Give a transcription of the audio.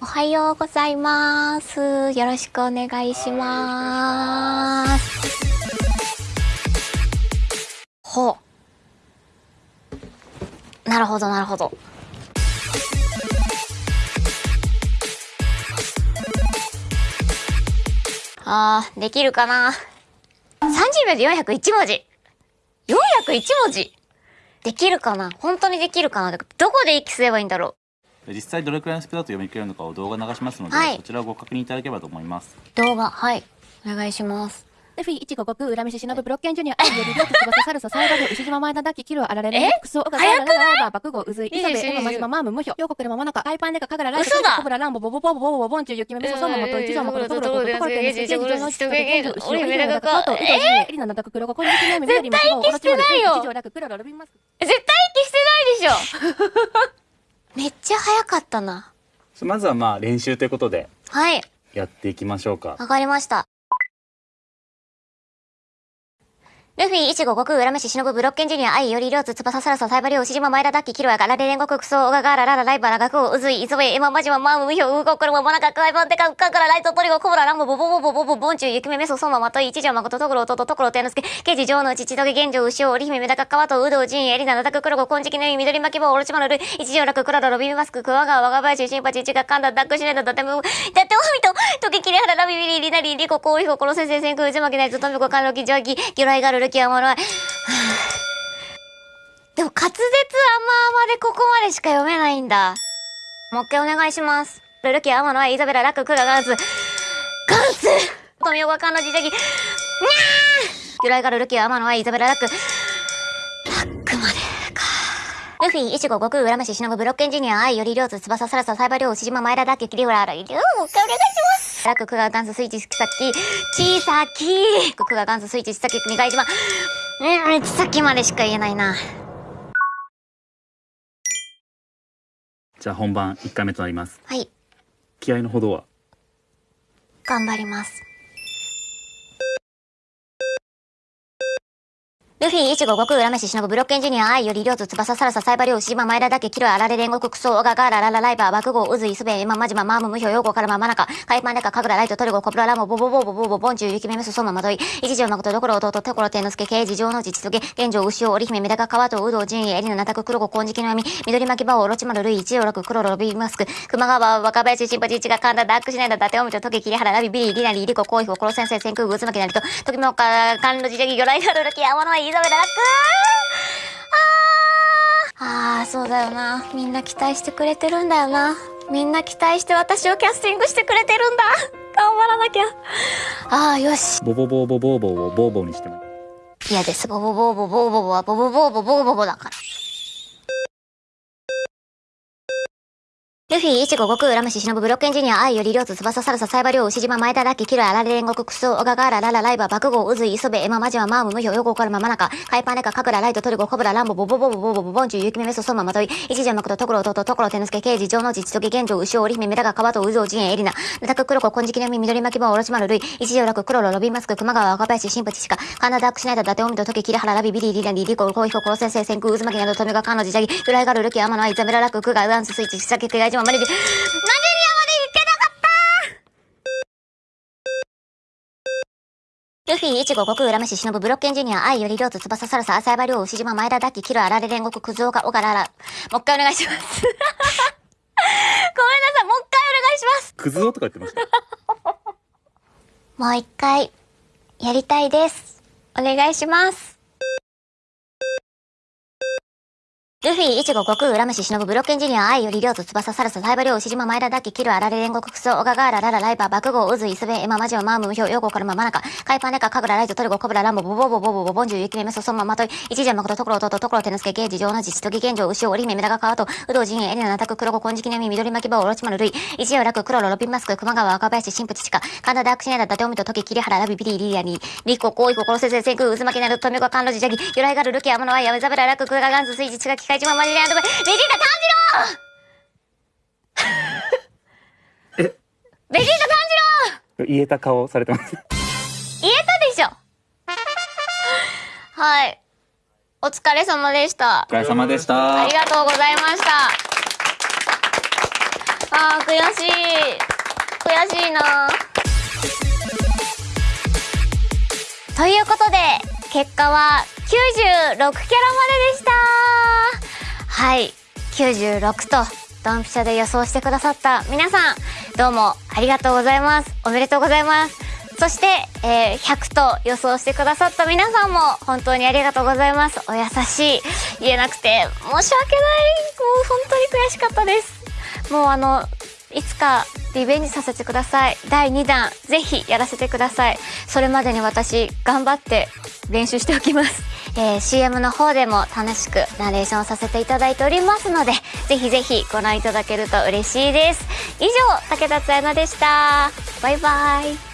おはようございます。よろしくお願いします。ほう。なるほど、なるほど。あー、できるかな ?30 秒で401文字。401文字できるかな？本当にできるかな？どこで息すればいいんだろ実際どれくらいのスピードだと読み切れるのかを動画流しますので、はい、そちらをご確認いただければと思います。動画はい。お願いします。ルフィ、一五国、恨みし、忍、ブロッケンジュニア、アイエリ、リョウキ、翼、サルソ、サイバ、島、前田、ダキ、キル、アラレレ、クソ、オガ、ガラ、ララ、バ、バク、ウズイ、イサベ、エマ、マジマ、マーム、ムヒョ、ヨコクレ、ママナカ、アイパンデカ、カガラ、ライト、コブラ、ランボ、ボボボボボボボンチュ、ユキメ、メソ、ソモモト、イチモ、コロ、トロ、ト、トコルテ、ネス、ジェンジョノ、シトゲゲル、シロ、イレ、ダカ、ト、イトジエリナ、ナダク、クロゴ、コニキネ、メ、メリ、マ、オ、オロチマル、イチジョ、ラク、クロ、ロ、ルビンマスク。絶対息してないでしょめっちゃ早かったな。まずはまあ練習ということではい。やっていきましょうかわかりました。ルフィ、イチゴ、悟空、恨めし、忍、ブロッケンジュニア、アイ、ヨリ、リョウツ、翼、サラサ、サイバリオ、シジマ、前田、ダッキ、キロヤ、ガラレ、煉獄、ククソ、オガガラ、ララ、ライバラ、ガクオ、ウズイ、イソベ、エマ、マジマ、マーム、ムヒョ、ウーゴ、クルモ、モナカ、クワイバン、デカ、ウカカラ、ライト、トリゴ、コブラ、ランボ、ボボボボボボ、ボンチュ、ユキメ、メソ、ソマ、マトイ、イチジョウ、マコト、トグロ、トト、トコロ、テノスケ、ケジ、ジョウの父、トゲ、ゲンジョウ、ウシオ、オリヒメ、メダカ、カワト、ウドウ、ジン、エリナ、ナタク、クロゴ、コンジキネミ、緑巻き棒、オロチマル、ルイ、チジョウ、ラク、クラロ、ロビンマスク、クワガワ、ワガバヤシ、シンパチ、チガ、カンダ、ダックシネダ、ダテム、ダテオミト、とけきれはららびびりりなりりここうひこころせんせんくうじまけないずとみこかんろきじわきぎょらいがるるきあまろい。でも滑舌あまあまでここまでしか読めないんだ。もう一回お願いします。ルルキアマノアイザベララククラガンス。ガンスとみおガカンのジジャギ。にゃー由来がルルキアマノアイザベララク。ク。ルフィ、イチゴ、悟空、浦飯、忍、ブロッケンジニア、アイ、ヨリ、リョウツ、翼、サラサ、サイバーリョウ、牛島、前田、ダッキ、キリフラ、ライ、リュウ、もう一回お願いします。ラク、クガ、ガンス、スイッチ、キサキ、チーサキ、クガ、ガンス、スイッチ、チサキ、ニガイジマ。うん、チサキまでしか言えないな。じゃあ本番1回目となりますはい、気合のほどは頑張ります。ルフィ、イチゴ、悟空、ラメシ、忍、ブブロッケンジュニア、アイ、ヨリ、リョウツ、翼、サラサ、サイバリョウ、シマ、前田、ダケ、キロ、アラレ、煉獄、クソ、オガ、ガーラ、ララ、ライバー、爆豪、ウズイ、スベ、エマ、マジマ、マーム、ムヒョ、ヨーゴ、カラマ、マナカ、カイパンデカ、カグラ、ライト、トリゴ、コブラ、ラモ、ボボボボボボ、ボンチュ、ユキメメス、ソマ、マドイ、一条、誠、ドコロ、弟、テコロ、テノスケ、ケイジ、ジョウノジ、チトゲ、ゲンジョウ、ウシオ、オリヒメ、メダカ、カワト、ウド、ジン、エリナ、ナタク、クロゴ、コンジキノヤミ、緑巻きバオ、ロチマル、ルイ、イチオラク、クロロ、ロビーマスク、熊川、若林、シンパチ、チガ、カンダ、ダックシナイダ、ダテオミチョ、トゲ、キリハラ、ラビ、ビリ、リナリ、リコ、コイフ、コロセンセイ、センク、グズマキナリト、トキモカ、カンロジジャギ、魚雷ガルルキ、アマノ、イザベラ、ラックあー、あー、そうだよな。みんな期待してくれてるんだよな。みんな期待して私をキャスティングしてくれてるんだ。頑張らなきゃ。あー、よし。ボボボボボボボボボにしても嫌です。ボボボボボボボはボボボボボボボだから。ルフィ、イチゴ、悟空、ラムシ、忍、ブロッケンジニア、アイ、ヨリ、リョウツ、翼、サラサ、サイバリョウ、牛島、前田、ダッキ、キロ、アラレ、煉獄、ククソ、オガガーラ、ララ、ライバー、爆豪、ウズイ、イソベ、エマ、マジマ、マーム、ムヒョ、ヨゴ、カルマ、マナカ、カイパンデカ、カクラ、ライト、トリゴ、コブラ、ランボ、ボボボボボボボ、ボンチュ、ユキメメソ、ソマ、マトイ、イチジャマクト、トコロ、トト、トコロ、テノスケ、ケイジ、ジョノジ、チトゲ、ゲンジョウ、ウシオ、オリヒメ、メダガ、カワト、ウゾウ、ジン、エリナ、ナタク、クロコ、コンジキネミ、緑巻き棒、オロチマル、イ、イチジョラク、クロロ、ロビンマスク、熊川、若林、シンプチシカ、カナダクシナイダ、ダテオミト、トケ、キラハラ、ラビ、ビリ、リナリ、リコ、コイヒコ、コロセンセ、センク、ウズマキナド、トミガ、カンノジ、ジャギ、グライガル、ルキ、アマノ、イザベラ、ラク、クガ、ウアンス、スイッチ、シサキ、クガイジマ、マリジ、ナジュニアまで行けなかったルフィ、イチゴ、悟空、ラメシ、忍、ブロッケンジュニア、アイ、ヨリ、リョウツ、翼、サルサ、アサイバリョウ、牛島、前田、ダッキ、キロ、アラレ、煉獄、クズオカ、オガ、ララ。もう一回お願いします。ごめんなさい、もう一回お願いします。クズ男とか言ってました？もう一回、やりたいです。お願いします。ルフィ、イチゴ、悟空、ラムシ、忍、ブブロッケンジニア、アイ、ヨリ、リョウツ、翼、ササルサ、サイバリョウ、牛島、前田、ダッキ、キル、アラレ、煉獄、クソ、オガガーラ、ララ、ライバー、爆豪、ウズイ、スベ、エマ、マジオ、マーム、ムヒョウ、ヨーゴ、カルマ、マナカ、カイパンデカ、カグラ、ライト、トリゴ、コブラ、ランボ、ボボボボボボ、ボンジュ、ユキメメソ、ソンマ、マトイ、イチジャマコト、トコロ、トト、トコロ、テノスケ、ゲージ、ジョウナジ、チトギ、ゲンジョウ、ウシオ、リメ、メダガ、カワト、ウドウジン、エナ、ナタク、クロゴ、コンジキネミ、緑巻き棒、オロチマル、ルイ、イチオラク、クロロ、ロビンマスク、熊川、若林、シンプチカ、カンダ、ダクシネダ、ダテオミト、トキ、キリハラ、ラビ、ビリ、リリアニ、リコ、コイコ、コロセセ、センク、ウズマキナル、トミコ、カンロジ、ジャギ、ユライガル、ルキ、アマノアイ、ヤメザベラ、ラク、クガガンズ、スイッチ、チガ、キカイチマ、マジレアンドベ、ベジータ、炭治郎えベジータ、炭治郎言えた顔されてます？言えたでしょはい。お疲れ様でしたお。疲れ様でしたありがとうございました。あー、悔しい。悔しいなということで、結果は96キャラまででしたはい、96と、ドンピシャで予想してくださった皆さん、どうもありがとうございます。おめでとうございます。そして、えー100と予想してくださった皆さんも本当にありがとうございます。お優しい。言えなくて申し訳ない。もう本当に悔しかったです。もうあの、いつかリベンジさせてください。第2弾、ぜひやらせてください。それまでに私、頑張って練習しておきます。えー CM の方でも楽しくナレーションさせていただいておりますので、ぜひぜひご覧いただけると嬉しいです。以上、武田つやなでした。バイバイ。